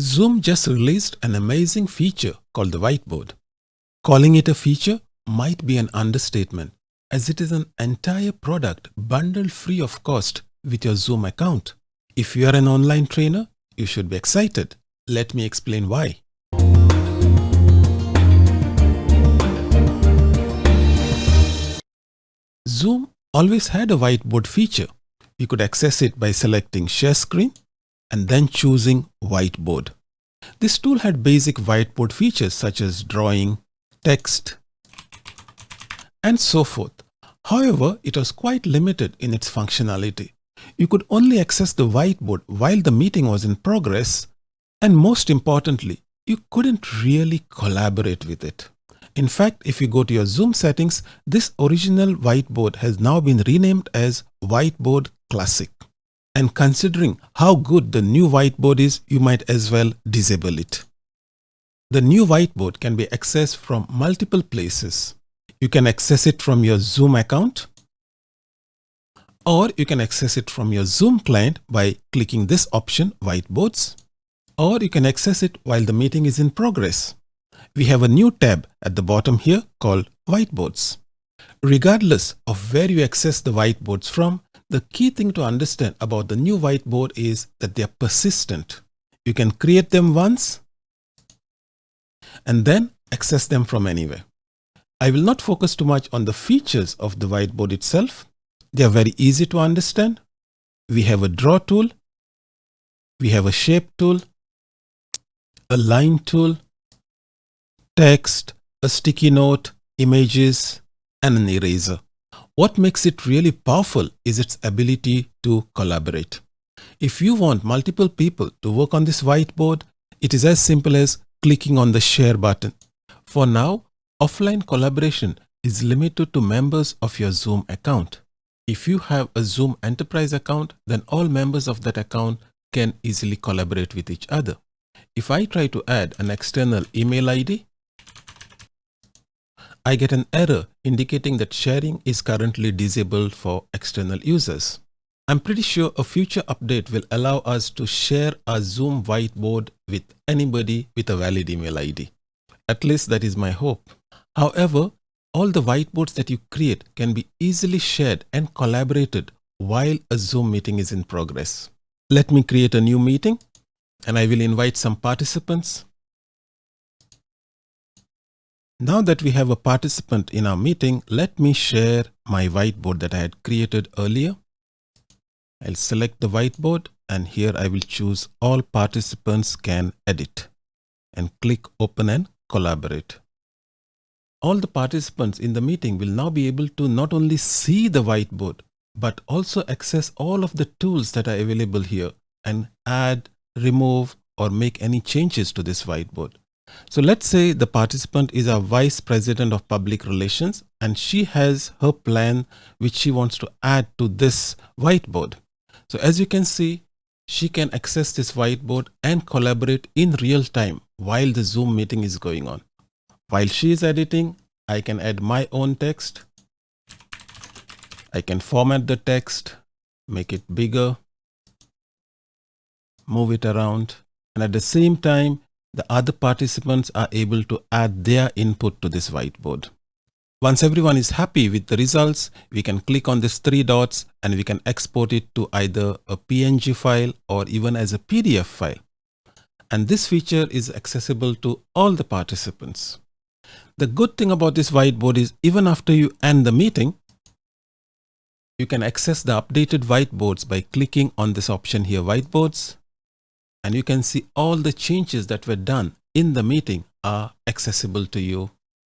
Zoom just released an amazing feature called the whiteboard. Calling it a feature might be an understatement as it is an entire product bundled free of cost with your Zoom account. If you are an online trainer, you should be excited. Let me explain why. Zoom always had a whiteboard feature. You could access it by selecting share screen and then choosing whiteboard. This tool had basic whiteboard features such as drawing, text, and so forth. However, it was quite limited in its functionality. You could only access the whiteboard while the meeting was in progress and most importantly, you couldn't really collaborate with it. In fact, if you go to your Zoom settings, this original whiteboard has now been renamed as Whiteboard Classic. And considering how good the new whiteboard is, you might as well disable it. The new whiteboard can be accessed from multiple places. You can access it from your Zoom account or you can access it from your Zoom client by clicking this option whiteboards or you can access it while the meeting is in progress. We have a new tab at the bottom here called whiteboards. Regardless of where you access the whiteboards from, the key thing to understand about the new whiteboard is that they are persistent. You can create them once and then access them from anywhere. I will not focus too much on the features of the whiteboard itself. They are very easy to understand. We have a draw tool. We have a shape tool, a line tool, text, a sticky note, images, and an eraser. What makes it really powerful is its ability to collaborate. If you want multiple people to work on this whiteboard, it is as simple as clicking on the share button. For now, offline collaboration is limited to members of your Zoom account. If you have a Zoom enterprise account, then all members of that account can easily collaborate with each other. If I try to add an external email ID, I get an error indicating that sharing is currently disabled for external users. I'm pretty sure a future update will allow us to share our Zoom whiteboard with anybody with a valid email ID. At least that is my hope. However, all the whiteboards that you create can be easily shared and collaborated while a Zoom meeting is in progress. Let me create a new meeting and I will invite some participants. Now that we have a participant in our meeting, let me share my whiteboard that I had created earlier. I'll select the whiteboard and here I will choose all participants can edit and click open and collaborate. All the participants in the meeting will now be able to not only see the whiteboard, but also access all of the tools that are available here and add, remove, or make any changes to this whiteboard. So let's say the participant is a vice president of public relations and she has her plan which she wants to add to this whiteboard. So as you can see, she can access this whiteboard and collaborate in real time while the Zoom meeting is going on. While she is editing, I can add my own text. I can format the text, make it bigger, move it around, and at the same time, the other participants are able to add their input to this whiteboard. Once everyone is happy with the results, we can click on these three dots and we can export it to either a PNG file or even as a PDF file. And this feature is accessible to all the participants. The good thing about this whiteboard is even after you end the meeting, you can access the updated whiteboards by clicking on this option here, whiteboards, and you can see all the changes that were done in the meeting are accessible to you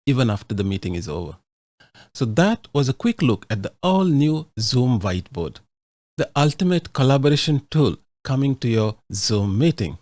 even after the meeting is over. So that was a quick look at the all new Zoom whiteboard, the ultimate collaboration tool coming to your Zoom meeting.